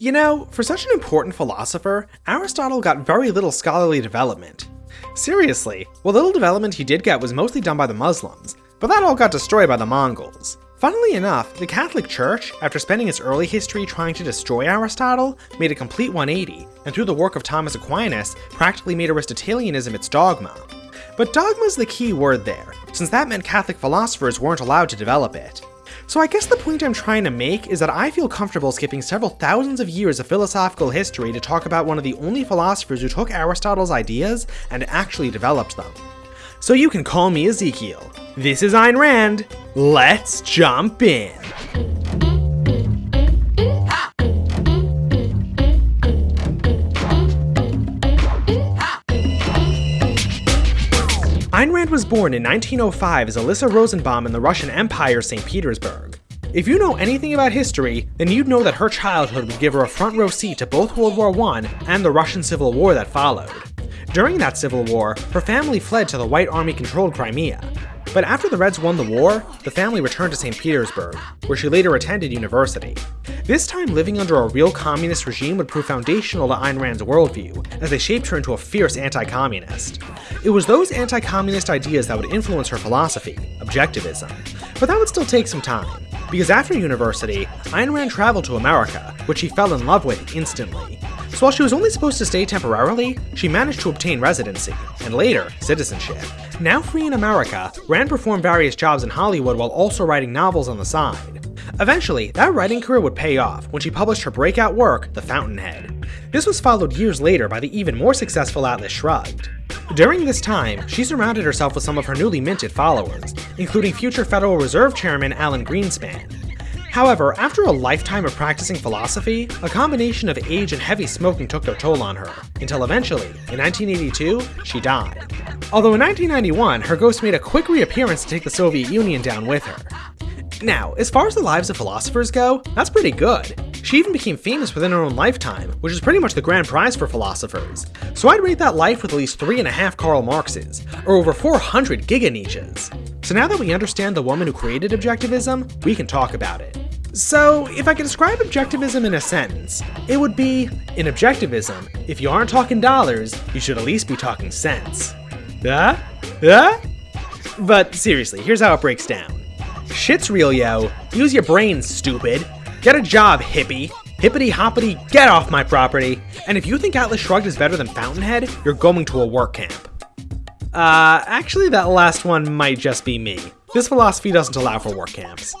You know, for such an important philosopher, Aristotle got very little scholarly development. Seriously, what little development he did get was mostly done by the Muslims, but that all got destroyed by the Mongols. Funnily enough, the Catholic Church, after spending its early history trying to destroy Aristotle, made a complete 180, and through the work of Thomas Aquinas, practically made Aristotelianism its dogma. But dogma is the key word there, since that meant Catholic philosophers weren't allowed to develop it. So I guess the point I'm trying to make is that I feel comfortable skipping several thousands of years of philosophical history to talk about one of the only philosophers who took Aristotle's ideas and actually developed them. So you can call me Ezekiel. This is Ayn Rand. Let's jump in. Was born in 1905 as Alyssa Rosenbaum in the Russian Empire, St. Petersburg. If you know anything about history, then you'd know that her childhood would give her a front row seat to both World War I and the Russian Civil War that followed. During that civil war, her family fled to the White Army controlled Crimea. But after the Reds won the war, the family returned to St. Petersburg, where she later attended university. This time living under a real communist regime would prove foundational to Ayn Rand's worldview, as they shaped her into a fierce anti-communist. It was those anti-communist ideas that would influence her philosophy, objectivism. But that would still take some time, because after university, Ayn Rand traveled to America, which she fell in love with instantly. So while she was only supposed to stay temporarily, she managed to obtain residency, and later, citizenship. Now free in America, Rand performed various jobs in Hollywood while also writing novels on the side. Eventually, that writing career would pay off when she published her breakout work, The Fountainhead. This was followed years later by the even more successful Atlas Shrugged. During this time, she surrounded herself with some of her newly minted followers, including future Federal Reserve Chairman Alan Greenspan, However, after a lifetime of practicing philosophy, a combination of age and heavy smoking took their toll on her, until eventually, in 1982, she died. Although in 1991, her ghost made a quick reappearance to take the Soviet Union down with her. Now, as far as the lives of philosophers go, that's pretty good. She even became famous within her own lifetime, which is pretty much the grand prize for philosophers. So I'd rate that life with at least 3.5 Karl Marxes, or over 400 Giga Nietzsches. So now that we understand the woman who created objectivism, we can talk about it. So, if I could describe objectivism in a sentence, it would be in objectivism, if you aren't talking dollars, you should at least be talking cents. Huh? Huh? But seriously, here's how it breaks down. Shit's real, yo. Use your brains, stupid. Get a job, hippie. Hippity hoppity, get off my property. And if you think Atlas Shrugged is better than Fountainhead, you're going to a work camp. Uh, actually that last one might just be me. This philosophy doesn't allow for work camps.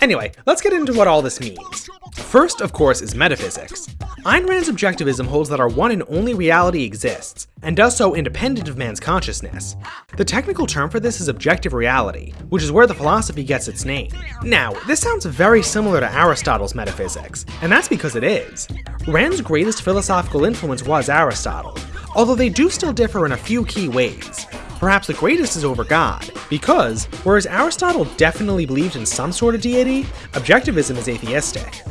Anyway, let's get into what all this means. First, of course, is metaphysics. Ayn Rand's objectivism holds that our one and only reality exists, and does so independent of man's consciousness. The technical term for this is objective reality, which is where the philosophy gets its name. Now, this sounds very similar to Aristotle's metaphysics, and that's because it is. Rand's greatest philosophical influence was Aristotle, although they do still differ in a few key ways. Perhaps the greatest is over God, because, whereas Aristotle definitely believed in some sort of deity, objectivism is atheistic.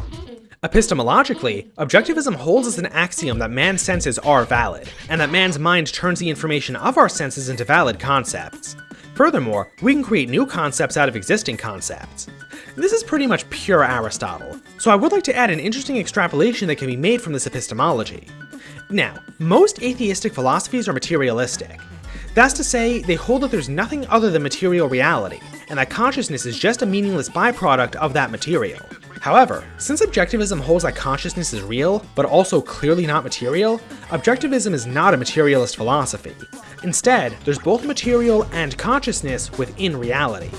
Epistemologically, objectivism holds as an axiom that man's senses are valid, and that man's mind turns the information of our senses into valid concepts. Furthermore, we can create new concepts out of existing concepts. This is pretty much pure Aristotle, so I would like to add an interesting extrapolation that can be made from this epistemology. Now, most atheistic philosophies are materialistic. That's to say, they hold that there's nothing other than material reality, and that consciousness is just a meaningless byproduct of that material. However, since objectivism holds that consciousness is real, but also clearly not material, objectivism is not a materialist philosophy. Instead, there's both material and consciousness within reality.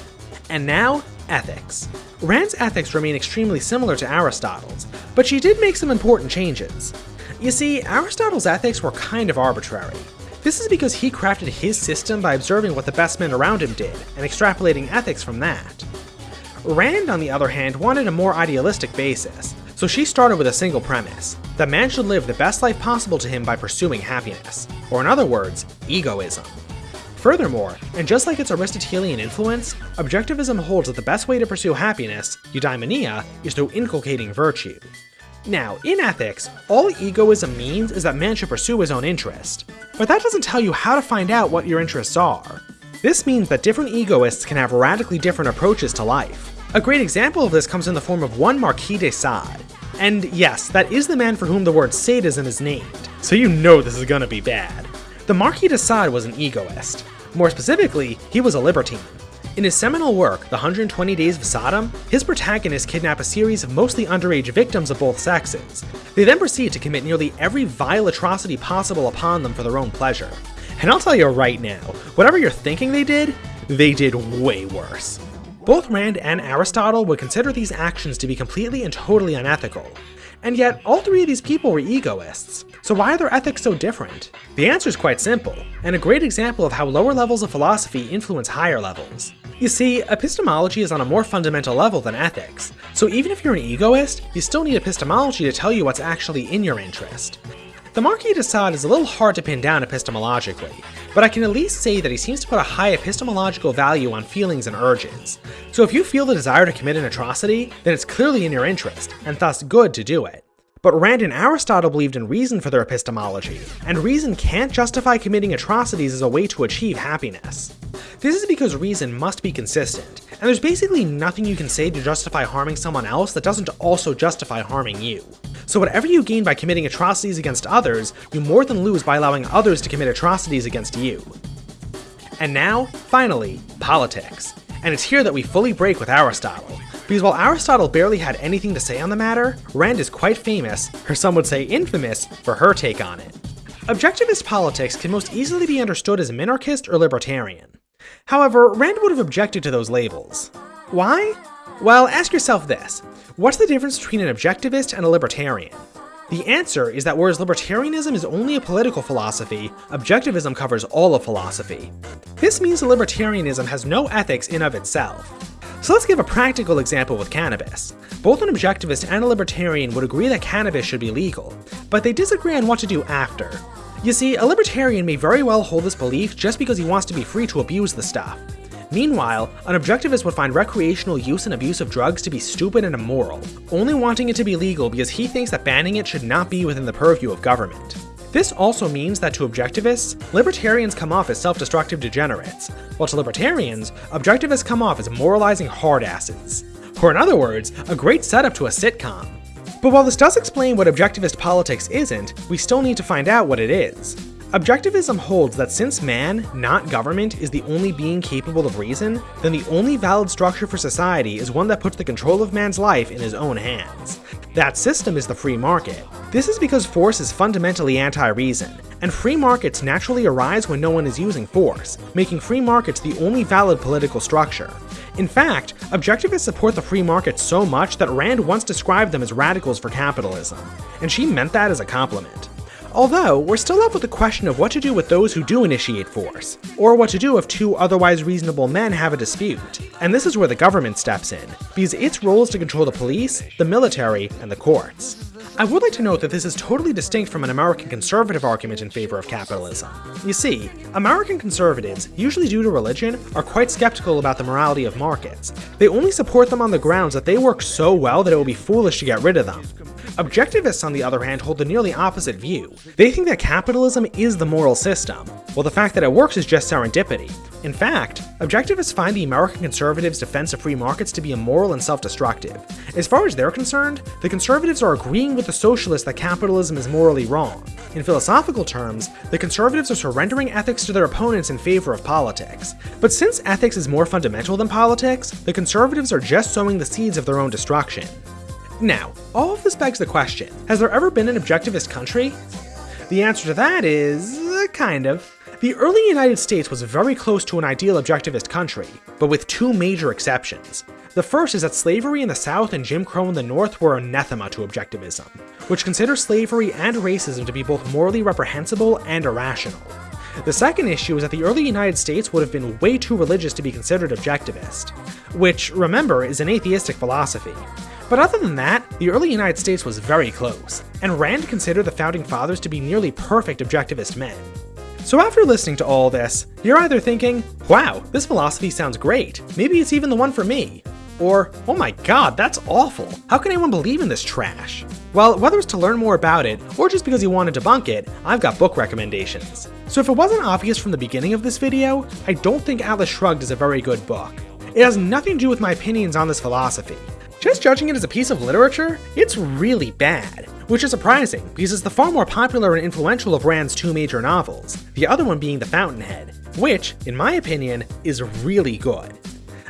And now, ethics. Rand's ethics remain extremely similar to Aristotle's, but she did make some important changes. You see, Aristotle's ethics were kind of arbitrary. This is because he crafted his system by observing what the best men around him did, and extrapolating ethics from that. Rand, on the other hand, wanted a more idealistic basis, so she started with a single premise, that man should live the best life possible to him by pursuing happiness, or in other words, egoism. Furthermore, and just like its Aristotelian influence, objectivism holds that the best way to pursue happiness, eudaimonia, is through inculcating virtue. Now, in ethics, all egoism means is that man should pursue his own interest, but that doesn't tell you how to find out what your interests are. This means that different egoists can have radically different approaches to life. A great example of this comes in the form of one Marquis de Sade. And yes, that is the man for whom the word sadism is named, so you know this is gonna be bad. The Marquis de Sade was an egoist. More specifically, he was a libertine. In his seminal work, The 120 Days of Sodom, his protagonists kidnap a series of mostly underage victims of both sexes. They then proceed to commit nearly every vile atrocity possible upon them for their own pleasure. And I'll tell you right now, whatever you're thinking they did, they did way worse. Both Rand and Aristotle would consider these actions to be completely and totally unethical. And yet, all three of these people were egoists. So why are their ethics so different? The answer is quite simple, and a great example of how lower levels of philosophy influence higher levels. You see, epistemology is on a more fundamental level than ethics, so even if you're an egoist, you still need epistemology to tell you what's actually in your interest. The Marquis de Sade is a little hard to pin down epistemologically, but I can at least say that he seems to put a high epistemological value on feelings and urges. So if you feel the desire to commit an atrocity, then it's clearly in your interest, and thus good to do it. But Rand and Aristotle believed in reason for their epistemology, and reason can't justify committing atrocities as a way to achieve happiness. This is because reason must be consistent, and there's basically nothing you can say to justify harming someone else that doesn't also justify harming you. So whatever you gain by committing atrocities against others, you more than lose by allowing others to commit atrocities against you. And now, finally, politics. And it's here that we fully break with Aristotle, because while Aristotle barely had anything to say on the matter, Rand is quite famous, or some would say infamous, for her take on it. Objectivist politics can most easily be understood as minarchist or libertarian. However, Rand would have objected to those labels. Why? Well, ask yourself this. What's the difference between an objectivist and a libertarian? The answer is that whereas libertarianism is only a political philosophy, objectivism covers all of philosophy. This means libertarianism has no ethics in of itself. So let's give a practical example with cannabis. Both an objectivist and a libertarian would agree that cannabis should be legal, but they disagree on what to do after. You see, a libertarian may very well hold this belief just because he wants to be free to abuse the stuff. Meanwhile, an objectivist would find recreational use and abuse of drugs to be stupid and immoral, only wanting it to be legal because he thinks that banning it should not be within the purview of government. This also means that to objectivists, libertarians come off as self-destructive degenerates, while to libertarians, objectivists come off as moralizing hardasses. Or in other words, a great setup to a sitcom. But while this does explain what objectivist politics isn't, we still need to find out what it is. Objectivism holds that since man, not government, is the only being capable of reason, then the only valid structure for society is one that puts the control of man's life in his own hands. That system is the free market. This is because force is fundamentally anti-reason, and free markets naturally arise when no one is using force, making free markets the only valid political structure. In fact, objectivists support the free market so much that Rand once described them as radicals for capitalism, and she meant that as a compliment. Although, we're still left with the question of what to do with those who do initiate force, or what to do if two otherwise reasonable men have a dispute. And this is where the government steps in, because its role is to control the police, the military, and the courts. I would like to note that this is totally distinct from an American conservative argument in favor of capitalism. You see, American conservatives, usually due to religion, are quite skeptical about the morality of markets. They only support them on the grounds that they work so well that it would be foolish to get rid of them. Objectivists, on the other hand, hold the nearly opposite view. They think that capitalism is the moral system, while the fact that it works is just serendipity. In fact, objectivists find the American conservatives' defense of free markets to be immoral and self-destructive. As far as they're concerned, the conservatives are agreeing with the socialists that capitalism is morally wrong. In philosophical terms, the conservatives are surrendering ethics to their opponents in favor of politics. But since ethics is more fundamental than politics, the conservatives are just sowing the seeds of their own destruction. Now, all of this begs the question, has there ever been an objectivist country? The answer to that is, kind of. The early United States was very close to an ideal objectivist country, but with two major exceptions. The first is that slavery in the South and Jim Crow in the North were anathema to objectivism, which considers slavery and racism to be both morally reprehensible and irrational. The second issue is that the early United States would have been way too religious to be considered objectivist, which, remember, is an atheistic philosophy. But other than that, the early United States was very close, and Rand considered the Founding Fathers to be nearly perfect objectivist men. So after listening to all this, you're either thinking, wow, this philosophy sounds great, maybe it's even the one for me, or, oh my god, that's awful, how can anyone believe in this trash? Well, whether it's to learn more about it, or just because you want to debunk it, I've got book recommendations. So if it wasn't obvious from the beginning of this video, I don't think Atlas Shrugged is a very good book. It has nothing to do with my opinions on this philosophy. Just judging it as a piece of literature, it's really bad. Which is surprising, because it's the far more popular and influential of Rand's two major novels, the other one being The Fountainhead, which, in my opinion, is really good.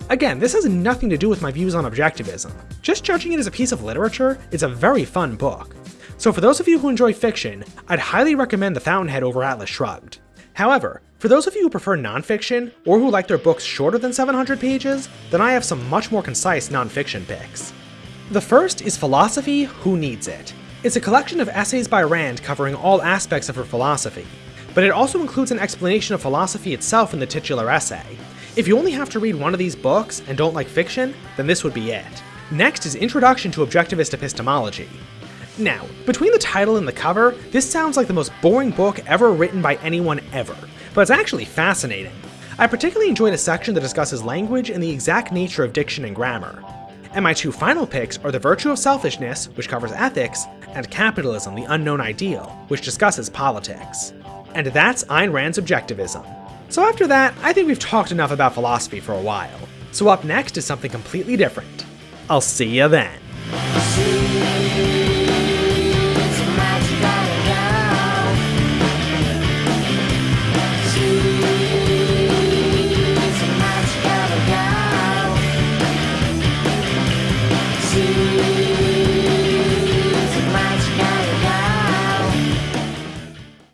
Again, this has nothing to do with my views on objectivism. Just judging it as a piece of literature, it's a very fun book. So for those of you who enjoy fiction, I'd highly recommend The Fountainhead over Atlas Shrugged. However, for those of you who prefer nonfiction, or who like their books shorter than 700 pages, then I have some much more concise nonfiction picks. The first is Philosophy Who Needs It? It's a collection of essays by Rand covering all aspects of her philosophy, but it also includes an explanation of philosophy itself in the titular essay. If you only have to read one of these books and don't like fiction, then this would be it. Next is Introduction to Objectivist Epistemology. Now, between the title and the cover, this sounds like the most boring book ever written by anyone ever, but it's actually fascinating. I particularly enjoyed a section that discusses language and the exact nature of diction and grammar. And my two final picks are The Virtue of Selfishness, which covers ethics, and Capitalism, the Unknown Ideal, which discusses politics. And that's Ayn Rand's Objectivism. So after that, I think we've talked enough about philosophy for a while. So up next is something completely different. I'll see you then.